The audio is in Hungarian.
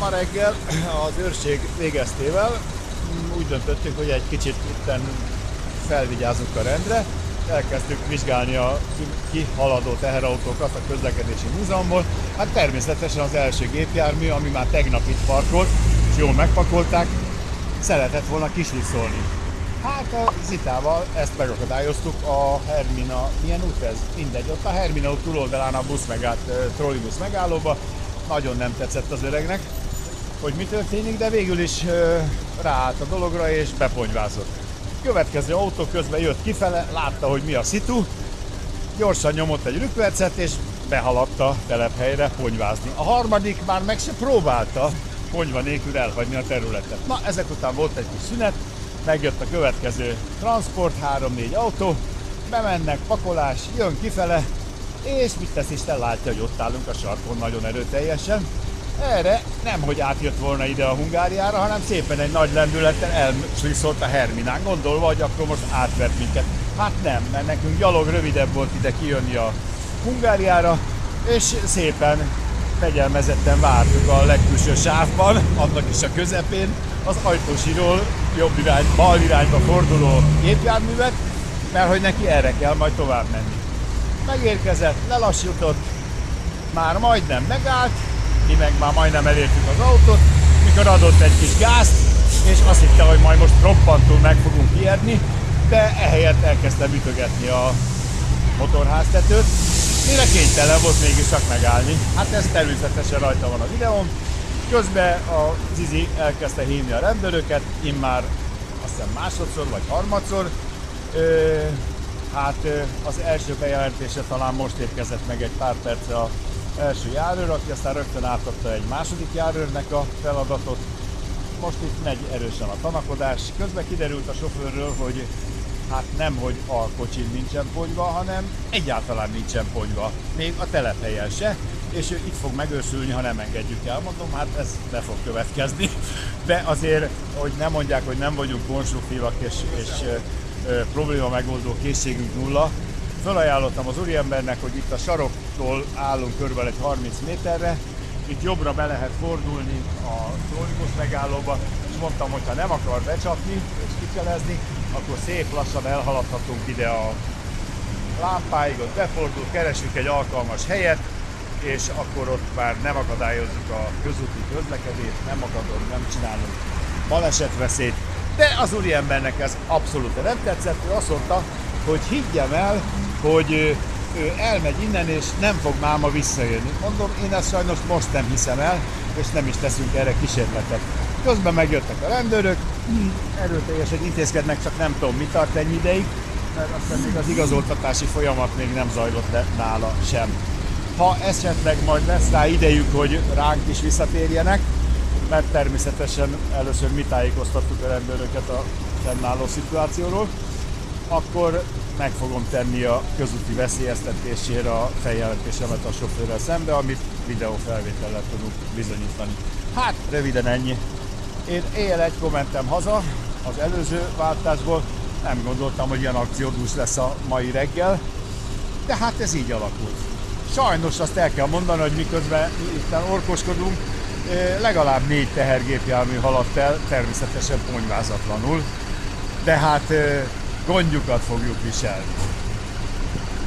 ma reggel az őrség végeztével úgy döntöttünk, hogy egy kicsit itten felvigyázunk a rendre, elkezdtük vizsgálni a kihaladó teherautókat a közlekedési múzeumból. Hát természetesen az első gépjármű, ami már tegnap itt parkolt, és jól megpakolták, szeretett volna kisliszolni. Hát a Zitával ezt megakadályoztuk a Hermina, milyen út ez? Mindegy, ott a Hermina út túloldalán a busz megállt, trollibusz megállóba, nagyon nem tetszett az öregnek, hogy mi történik, de végül is ráállt a dologra és beponyvázott. Következő autó közben jött kifele, látta, hogy mi a szitu, gyorsan nyomott egy rükvercet és behaladt a telephelyre ponyvázni. A harmadik már meg se próbálta ponyva nélkül elhagyni a területet. Na, ezek után volt egy kis szünet, megjött a következő transport, 3-4 autó, bemennek, pakolás, jön kifele, és mit tesz Isten, látja, hogy ott állunk a sarkon nagyon erőteljesen. Erre nem, hogy átjött volna ide a Hungáriára, hanem szépen egy nagy lendülettel elsliszolt a Herminán, gondolva, hogy akkor most átvert minket. Hát nem, mert nekünk gyalog rövidebb volt ide kijönni a Hungáriára, és szépen fegyelmezetten vártuk a legkülső sávban, annak is a közepén, az ajtósiról jobb irány, bal irányba forduló gépjárművet, mert hogy neki erre kell majd tovább menni. Megérkezett, lelassított, már majdnem megállt, mi meg már majdnem elértük az autót, mikor adott egy kis gázt, és azt hitte, hogy majd most roppantul meg fogunk ijedni, de ehelyett elkezdte ütögetni a motorháztetőt, mire kénytelen volt mégis csak megállni. Hát ez természetesen rajta van a videón. Közben a Zizi elkezdte hívni a rendőröket, immár azt hiszem másodszor vagy harmadszor. Ö, hát az első bejelentése talán most érkezett meg egy pár perce a első járőr, aki aztán rögtön átadta egy második járőrnek a feladatot. Most itt megy erősen a tanakodás. Közben kiderült a sofőrről, hogy hát nem, hogy a kocsin nincsen ponyva, hanem egyáltalán nincsen ponyva. Még a telephelyen se, és ő itt fog megősülni, ha nem engedjük el. Mondom, hát ez be fog következni. De azért, hogy nem mondják, hogy nem vagyunk konstruktívak és, és ö, probléma megoldó készségünk nulla, Felajánlottam az úriembernek, hogy itt a saroktól állunk körülbelül egy 30 méterre, itt jobbra be lehet fordulni a trollibusz megállóba, és mondtam, hogy ha nem akar becsapni és kikelezni, akkor szép lassan elhaladhatunk ide a lámpáig, ott befordul, keresünk egy alkalmas helyet, és akkor ott már nem akadályozzuk a közúti közlekedést, nem akadunk, nem csinálunk balesetveszélyt, de az úriembernek ez abszolút nem tetszett, ő azt mondta, hogy higgyem el, hogy ő elmegy innen, és nem fog máma visszajönni. Mondom, én ezt sajnos most nem hiszem el, és nem is teszünk erre kísérletet. Közben megjöttek a rendőrök, erőteljesen intézkednek, csak nem tudom, mi tart ennyi ideig, mert aztán még az igazoltatási folyamat még nem zajlott le nála sem. Ha esetleg majd lesz rá idejük, hogy ránk is visszatérjenek, mert természetesen először mi tájékoztattuk a rendőröket a fennálló szituációról, akkor meg fogom tenni a közúti veszélyeztetésére a feljelentésemet a sofőrrel szembe, amit videófelvétellel tudunk bizonyítani. Hát, röviden ennyi. Én éjjel egy kommentem haza az előző váltásból, nem gondoltam, hogy ilyen akciódús lesz a mai reggel, de hát ez így alakult. Sajnos azt el kell mondani, hogy miközben itt orkoskodunk, legalább négy tehergépjármű haladt el, természetesen ponyvázatlanul, de hát gondjukat fogjuk viselni.